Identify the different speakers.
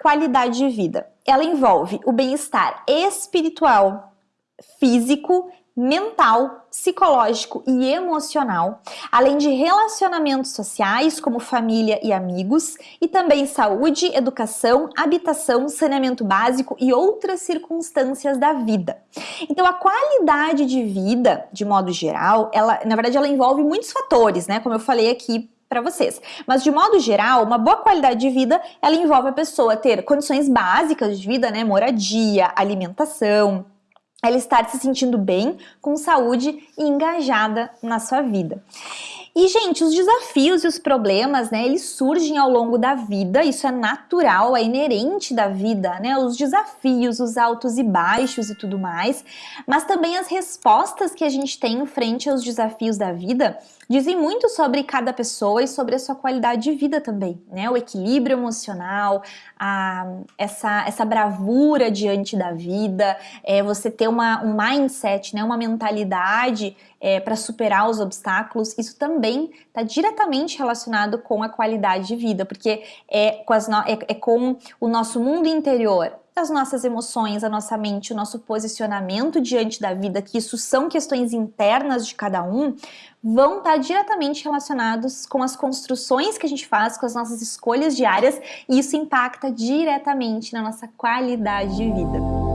Speaker 1: qualidade de vida? Ela envolve o bem-estar espiritual, físico, mental, psicológico e emocional, além de relacionamentos sociais como família e amigos, e também saúde, educação, habitação, saneamento básico e outras circunstâncias da vida. Então a qualidade de vida, de modo geral, ela, na verdade ela envolve muitos fatores, né, como eu falei aqui para vocês. Mas de modo geral, uma boa qualidade de vida, ela envolve a pessoa ter condições básicas de vida, né, moradia, alimentação, ela estar se sentindo bem, com saúde e engajada na sua vida. E, gente, os desafios e os problemas, né, eles surgem ao longo da vida, isso é natural, é inerente da vida, né, os desafios, os altos e baixos e tudo mais, mas também as respostas que a gente tem frente aos desafios da vida dizem muito sobre cada pessoa e sobre a sua qualidade de vida também, né, o equilíbrio emocional, a, essa, essa bravura diante da vida, é, você ter uma, um mindset, né, uma mentalidade é, para superar os obstáculos, isso também está diretamente relacionado com a qualidade de vida, porque é com, as é, é com o nosso mundo interior, as nossas emoções, a nossa mente, o nosso posicionamento diante da vida, que isso são questões internas de cada um, vão estar tá diretamente relacionados com as construções que a gente faz, com as nossas escolhas diárias, e isso impacta diretamente na nossa qualidade de vida.